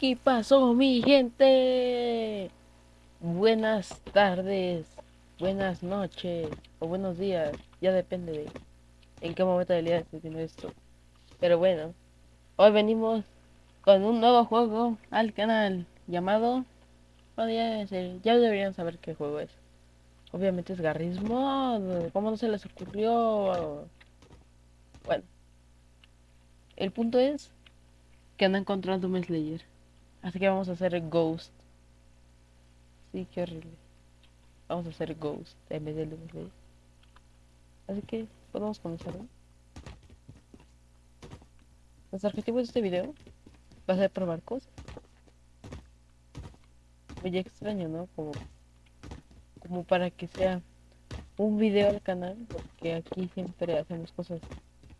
¿Qué pasó mi gente? Buenas tardes, buenas noches o buenos días, ya depende de en qué momento del día estés viendo esto. Pero bueno, hoy venimos con un nuevo juego al canal llamado... Bueno, ya, ya deberían saber qué juego es. Obviamente es Garrismo, ¿cómo no se les ocurrió? Bueno, el punto es que no encontrado Doom Slayer. Así que vamos a hacer Ghost. Sí, qué horrible. Vamos a hacer Ghost en de. Así que podemos comenzar. ¿no? Nuestro objetivo de este video va a ser probar cosas. Muy extraño, ¿no? Como, como para que sea un video al canal, porque aquí siempre hacemos cosas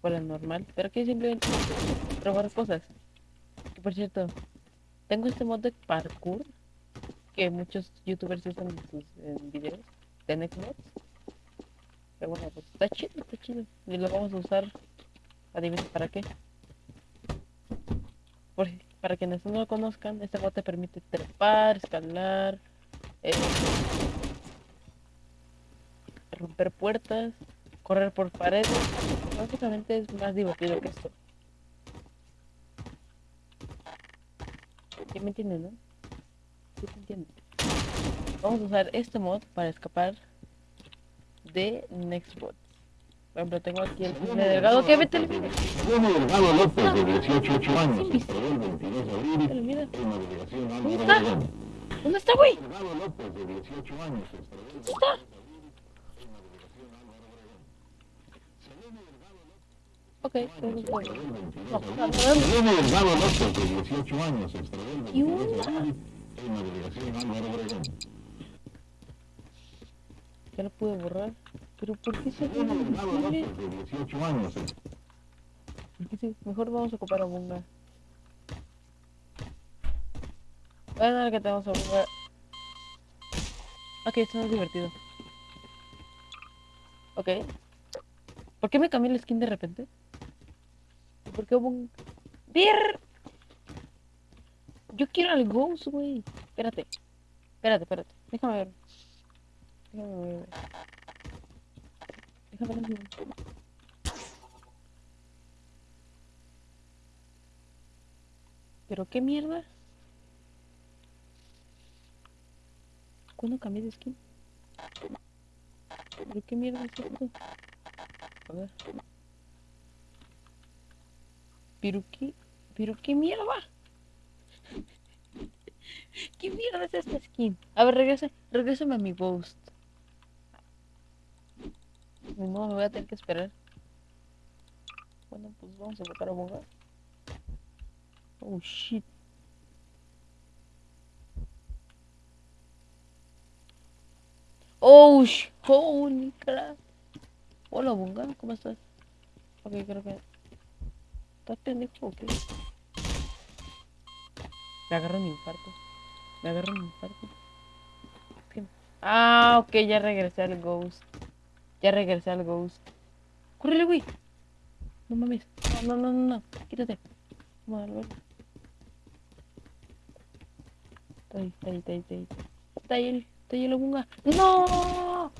fuera normal, pero aquí simplemente probar cosas. Que por cierto, tengo este mod de parkour que muchos youtubers usan en sus videos de Netflix. Pero bueno, pues está chido, está chido. Y lo vamos a usar, adivinen para qué. Por, para quienes no lo conozcan, este mod te permite trepar, escalar, eh, romper puertas, correr por paredes. Básicamente es más divertido que esto. ¿Sí me entienden, no? Sí se entiende. Vamos a usar este mod para escapar de Nextbot. Por ejemplo, tengo aquí el cine delgado que vete el Delgado López, de 18 años, Sí, el 22 de abril mira, ¿Dónde está? ¿dónde está, güey? Delgado López, de 18 años, ¿Dónde está? Ok, bueno. No, López, de 18 años, extraditado el Y 22 de una. abril en la delegación Álvaro Obregón. ya lo pude borrar. Pero ¿por qué se ve Selene Delgado invisible? López, de 18 años, ¿Por qué se- Mejor vamos a ocupar a Bunga. Bueno, ahora que tenemos a Bunga. Ok, esto no es divertido. Ok. ¿Por qué me cambié el skin de repente? ¿Y ¿Por qué Bunga? ¡Bir! Yo quiero al Ghost, güey. Espérate. Espérate, espérate. Déjame ver. Déjame ver. Déjame ver. ¿Pero qué mierda? ¿Cuándo cambié de skin? ¿Pero qué mierda es esto? A ver. ¿Pero qué? ¿Pero qué mierda? ¿Qué mierda es esta skin? A ver, regrese, regrésame a mi ghost. No, me voy a tener que esperar. Bueno, pues vamos a buscar a Boga. Oh shit. Oh holy crap. Hola Bunga, ¿cómo estás? Ok, creo que. ¿Estás pendejo o qué? Me agarro un infarto. Me agarro un infarto. Ah, ok, ya regresé al ghost. Ya regresé al ghost. ¡Córrele, güey! No mames. No, no, no, no. Quítate. Vamos a darle. Está ahí, está ahí, está ahí, está ahí. Está ahí el, está ahí el bunga. ¡No!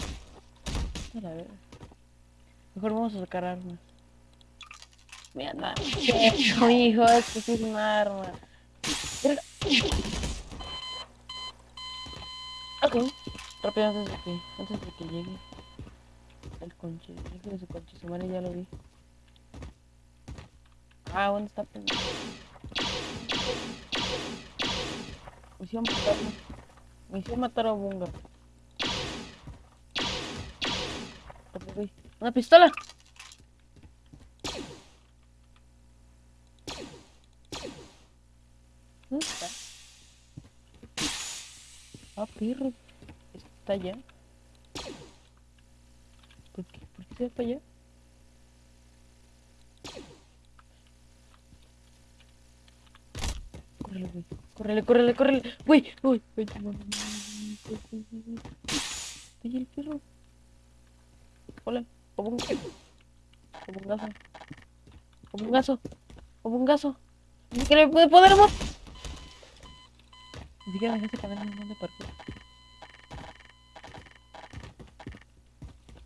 Mejor vamos a sacar armas. Mira, nada. Hijo, esto es un arma. Ok. Rápido antes de que, antes de que llegue el conche. Hijo de su conche, su madre ya lo vi. Ah, ¿dónde está pendejo? Me hicieron matar, me hicieron matar a Bunga. ¡Una pistola! ¿Dónde está? Ah, perro. Está allá. ¿Por qué? ¿Por qué se va para allá? Córrele, güey. Córrele, córrele, córrele. Güey, no, no. Ahí el perro. Hola, como un como un gaso. Como un gaso. Como un gaso. Que le. Ni siquiera dejaste poner un montón de parkour.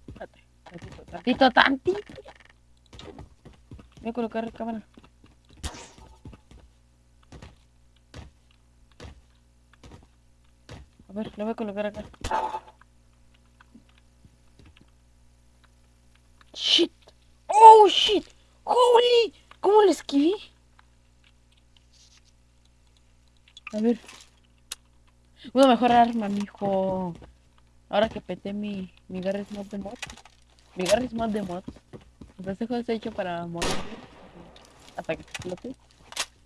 Espérate, tantito, tantito, tantito. Voy a colocar cámara. A ver, lo voy a colocar acá. Shit. Oh, shit. Holy. ¿Cómo lo esquivé? A ver. Una mejor arma, mijo. Ahora que peté mi, mi Garry's Mod de mod. Mi Garry's Mod de mod. Pues este juego está hecho para morir hasta que explote.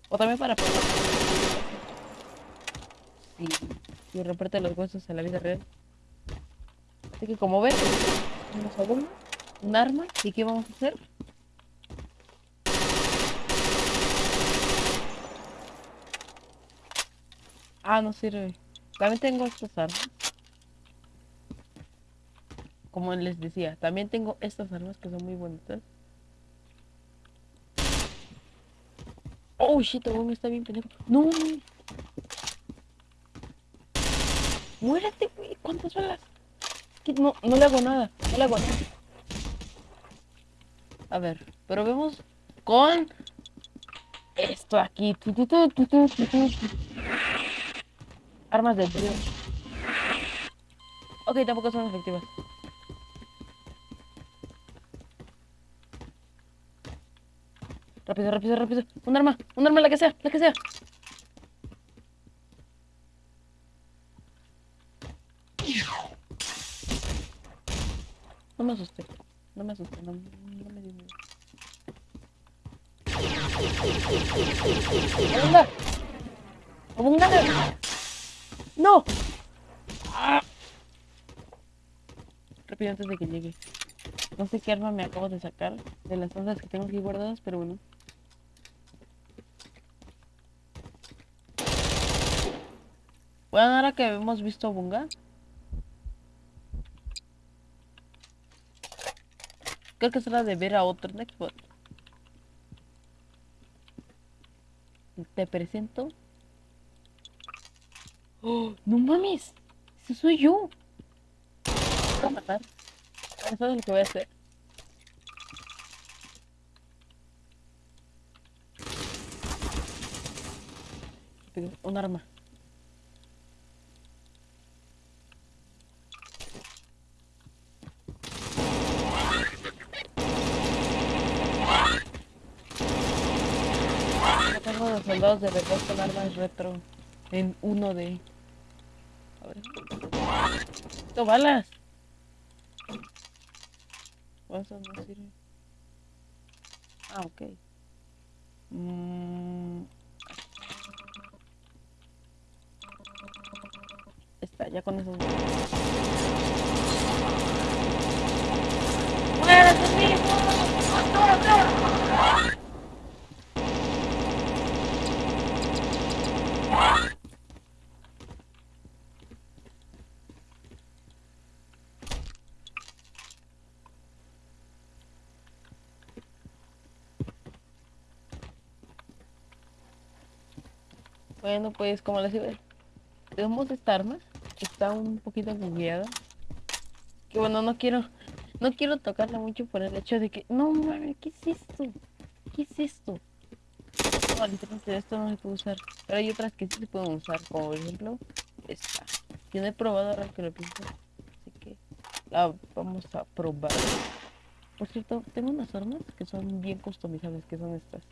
O también para. Sí. Y reporte los huesos en la vida real. Así que como ven, tenemos a uno, un arma. ¿Y qué vamos a hacer? Ah, no sirve. También tengo estas armas. Como les decía, también tengo estas armas que son muy bonitas. Oh shit, weón está bien pendejo. No. Muérete, güey. ¿Cuántas balas? No, no le hago nada. No le hago nada. A ver, pero vemos con esto aquí. Armas de trío. Ok, tampoco son efectivas. Rápido, rápido, rápido. Un arma, un arma, la que sea, la que sea. No me asusté, no me asusté, no, no me dio miedo. ¡Abunga! ¡No! Rápido antes de que llegue. No sé qué arma me acabo de sacar de las cosas que tengo aquí guardadas, pero bueno. Bueno, ahora que hemos visto Bunga. Creo que es hora de ver a otro Nextbot. Te presento. ¡Oh! ¡No mames! ¡Ese soy yo! Voy a matar. Eso es lo que voy a hacer. Un arma. Tengo los soldados de verdad con armas retro en uno de. A ver. ¡Esto balas! No sirve. Ah, ok. Mm. Está, ya con eso. Bueno, pues como les digo, tenemos esta arma. Está un poquito bugueada. Que bueno, no quiero, no quiero tocarla mucho por el hecho de que, no mames, ¿qué es esto? ¿Qué es esto? No, literalmente esto no se puede usar. Pero hay otras que sí se pueden usar, como por ejemplo esta. Yo no he probado ahora que lo pienso. Así que la vamos a probar. Por cierto, tengo unas armas que son bien customizables, que son estas.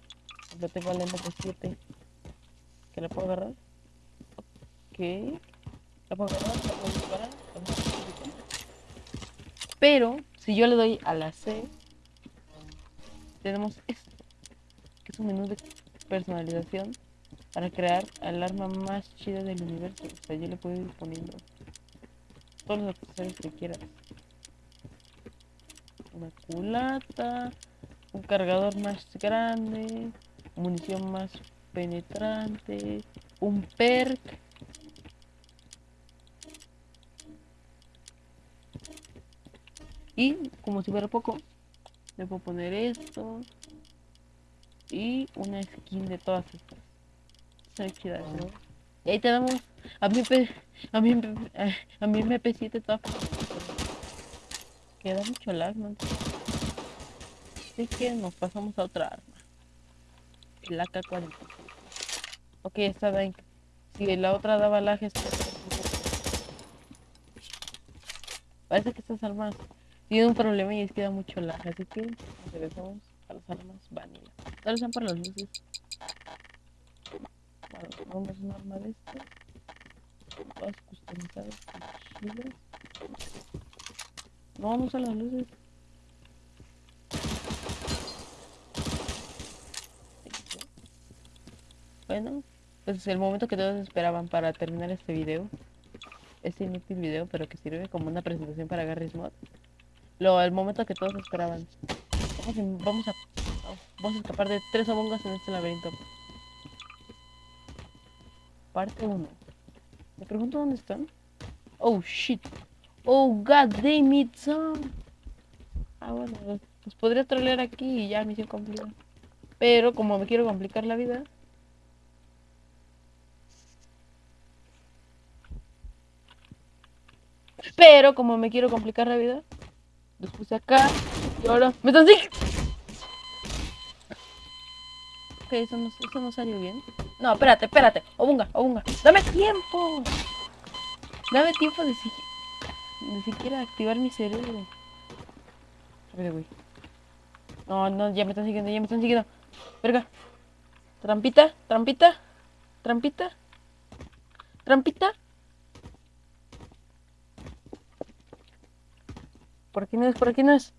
Yo tengo la MP7 que la puedo agarrar. Ok. La puedo agarrar, la puedo disparar. Pero si yo le doy a la C, tenemos esto, que es un menú de personalización para crear el arma más chida del universo. O sea, yo le puedo ir poniendo todos los accesorios que quieras. Una culata, un cargador más grande, munición más penetrante, un perk. Y como si fuera poco, le puedo poner esto y una skin de todas estas. ¿no? Y ahí tenemos a mi a mi, a mi MP7 top. Queda mucho lag, ¿no? Así que nos pasamos a otra arma. El AK-47. Ok, esta da... Si la otra daba lag, esta... Parece que estas armas tienen un problema y es que da mucho lag, así que regresamos a las armas vanilla. Tal vez para las luces. Bueno, vamos a una arma de estas. Todas customizadas chidas. No, vamos a las luces. Bueno, pues es el momento que todos esperaban para terminar este video. Este inútil video, pero que sirve como una presentación para Garry's Mod. Lo, el momento que todos esperaban. Vamos, a- vamos a vamos a escapar de tres abongas en este laberinto. Parte 1. Me pregunto dónde están. Oh shit. Oh god damn it, son. Ah, bueno, pues podría trolear aquí y ya misión cumplida. Pero como me quiero complicar la vida. Pero como me quiero complicar la vida, los puse acá y ahora me están Ok, eso no, eso no salió bien. No, espérate, espérate. Obunga, Obunga. Dame tiempo. Dame tiempo de, si... de siquiera activar mi cerebro. Rápido, güey. No, no, ya me están siguiendo, ya me están siguiendo. Verga. Trampita, trampita, trampita, trampita. Por aquí no es, por aquí no es.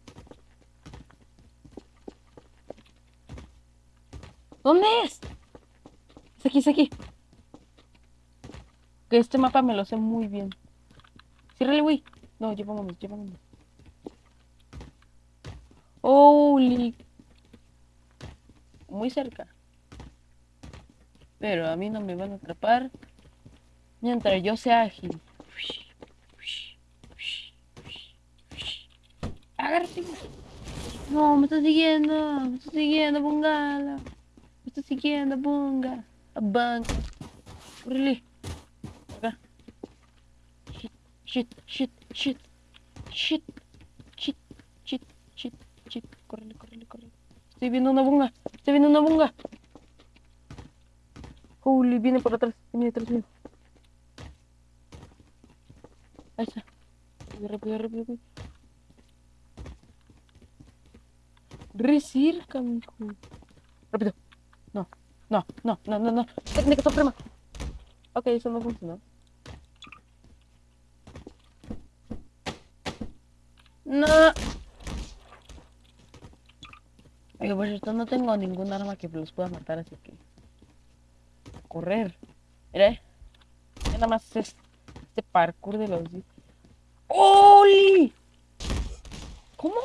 ¿Dónde es? Es aquí, es aquí. Que este mapa me lo sé muy bien. Ciérrale, güey. No, ya vámonos, ya vámonos. Holy. Muy cerca. Pero a mí no me van a atrapar. Mientras yo sea ágil. Agárrate. No, me está siguiendo. Me está siguiendo, Bungala. Me está siguiendo, Bunga. A banco. Córrele. Acá. Shit, shit, shit, shit. Shit, shit, shit, shit, shit. Córrele, córrele, córrele. Estoy viendo una bunga. Estoy viendo una bunga. Holy, viene por atrás. Viene detrás mío. Ahí está. Rápido, rápido, rápido. rápido. Re mijo. Rápido. No, no, no, no, no, no. Técnica suprema. Ok, eso no funcionó. No. Oye, por cierto, no tengo ningún arma que los pueda matar, así que... Correr. Mira, eh. Nada más es este parkour de los... ¡Oli! ¿Cómo?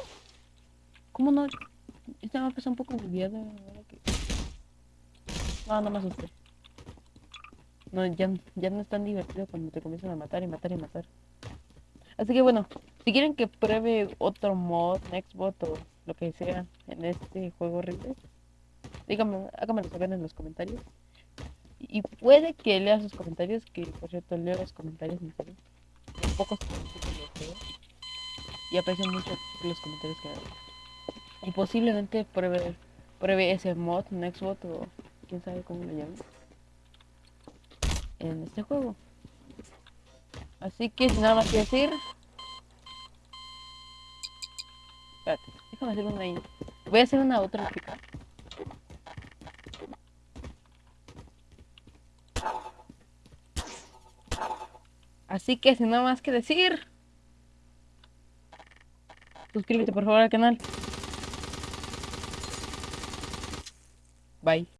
¿Cómo no? Un poco bugueado. que- No, no me asusté. No, ya, ya no es tan divertido cuando te comienzan a matar y matar y matar. Así que bueno, si quieren que pruebe otro mod, Nextbot o lo que sea en este juego horrible, díganme, háganmelo saber en los comentarios. Y puede que lea sus comentarios, que por cierto leo los comentarios en serio. Pocos comentarios los leo. Y aprecio mucho los comentarios que me. Y posiblemente pruebe, pruebe ese mod, Nextbot o quién sabe cómo lo llaman. En este juego. Así que sin nada más que decir. Espérate, déjame hacer una ahí. Voy a hacer una otra chica. Así que sin nada más que decir. Suscríbete por favor al canal. Bye